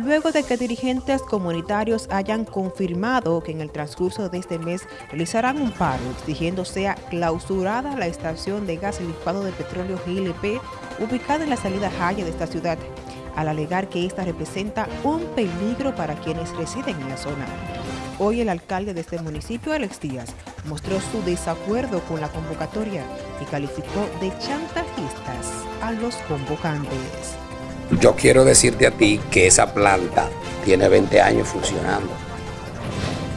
luego de que dirigentes comunitarios hayan confirmado que en el transcurso de este mes realizarán un paro exigiendo sea clausurada la estación de gas licuado de petróleo GLP ubicada en la salida Jaya de esta ciudad, al alegar que esta representa un peligro para quienes residen en la zona. Hoy el alcalde de este municipio, Alex Díaz, mostró su desacuerdo con la convocatoria y calificó de chantajistas a los convocantes. Yo quiero decirte a ti que esa planta tiene 20 años funcionando.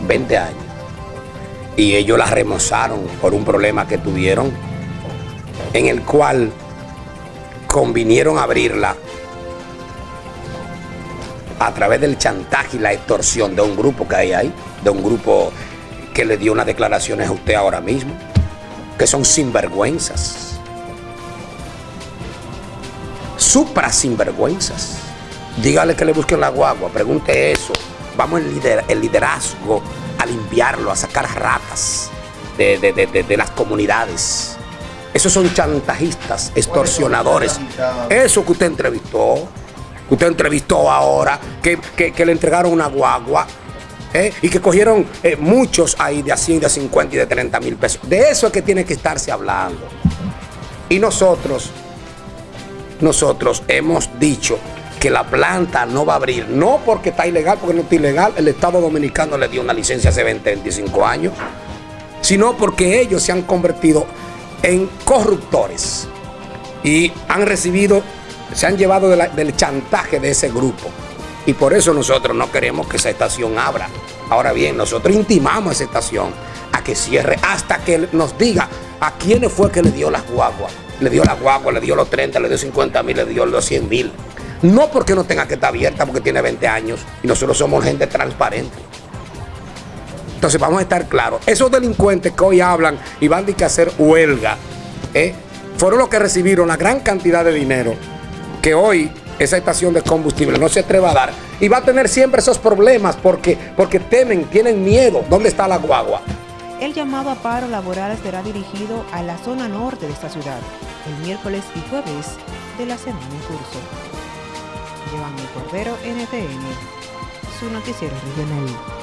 20 años. Y ellos la remozaron por un problema que tuvieron, en el cual convinieron abrirla a través del chantaje y la extorsión de un grupo que hay ahí, de un grupo que le dio unas declaraciones a usted ahora mismo, que son sinvergüenzas supra sinvergüenzas. Dígale que le busquen la guagua, pregunte eso. Vamos el, liderazgo a limpiarlo, a sacar ratas de, las comunidades. Esos son chantajistas, extorsionadores. Eso que usted entrevistó, que usted entrevistó ahora, que, le entregaron una guagua, ¿eh? y que cogieron eh, muchos ahí de a 100, de 50 y de 30 mil pesos. De eso es que tiene que estarse hablando. Y nosotros nosotros hemos dicho que la planta no va a abrir, no porque está ilegal, porque no está ilegal, el Estado Dominicano le dio una licencia hace 20, 25 años, sino porque ellos se han convertido en corruptores y han recibido, se han llevado del chantaje de ese grupo. Y por eso nosotros no queremos que esa estación abra. Ahora bien, nosotros intimamos a esa estación a que cierre hasta que nos diga a quiénes fue que le dio las guaguas le dio la guagua, le dio los 30, le dio 50 mil, le dio los 100 mil. No porque no tenga que estar abierta, porque tiene 20 años y nosotros somos gente transparente. Entonces vamos a estar claros. Esos delincuentes que hoy hablan y van a hacer huelga, ¿eh? fueron los que recibieron la gran cantidad de dinero que hoy esa estación de combustible no se atreva a dar y va a tener siempre esos problemas porque, porque temen, tienen miedo. ¿Dónde está la guagua? El llamado a paro laboral será dirigido a la zona norte de esta ciudad, el miércoles y jueves de la semana en curso. Giovanni Cordero, NTN, su noticiero regional.